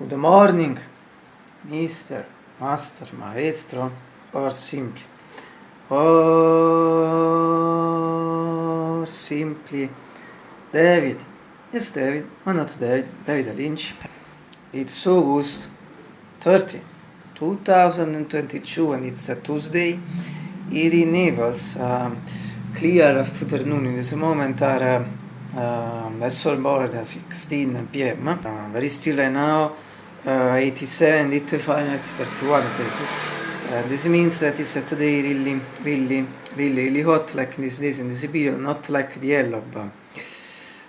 Good morning, Mr. Master, Maestro, or simply. Or simply David. Yes, David. Why not David? David Lynch. It's August 30, 2022, and it's a Tuesday. It enables um, clear afternoon. In this moment are uh, um, vessel board at 16 p.m. Uh, very still right now. Uh, 87 lit Fahrenheit 31 Celsius. Uh, this means that it's today really, really, really, really hot like this days in this period, not like the yellow of uh,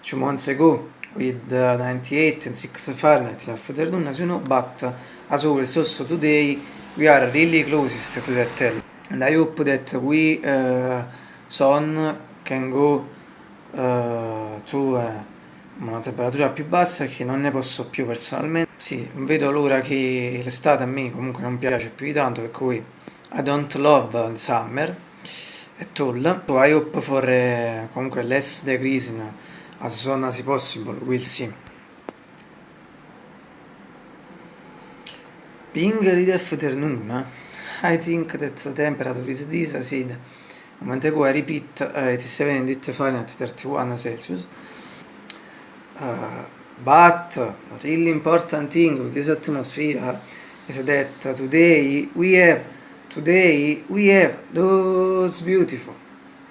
two months ago with uh, 98 and 6 Fahrenheit afternoon, as you know, but uh, as always also today we are really closest to that tell. And I hope that we uh, soon can go uh, to uh, una temperatura più bassa che non ne posso più personalmente. Sì, vedo l'ora che l'estate a me comunque non piace più di tanto, per cui I don't love summer at all. So I hope for uh, comunque less degrees as soon as possible, we'll see. Being late afternoon, I think that the temperature is this, I said, a moment ago I repeat, uh, 87 in Fahrenheit, 31 Celsius. But really important thing with this atmosphere is that today we have today we have those beautiful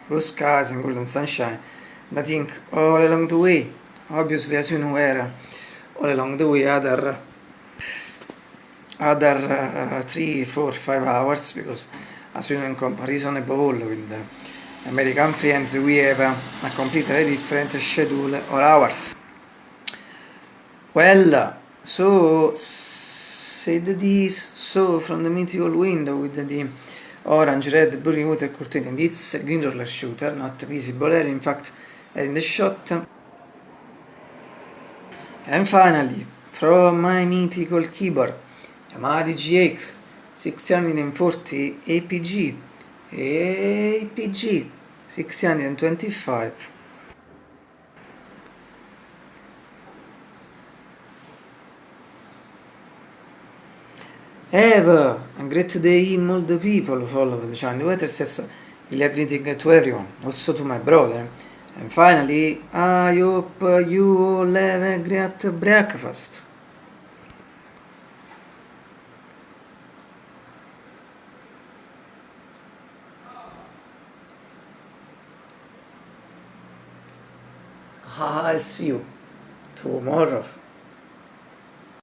blue skies and golden sunshine I think all along the way. Obviously as you know where all along the way other other uh, three four five hours because as you know in comparison above with American friends we have a, a completely different schedule or hours Well, so said this, so from the mythical window with the orange, red, blue water curtain and it's a green roller shooter, not visible here, in fact, are in the shot. And finally, from my mythical keyboard, Yamaha DGX 640 APG, APG 625. Have a great day in all the people follow the channel. Weather says really greeting to everyone, also to my brother. And finally, I hope you all have a great breakfast. I'll see you tomorrow.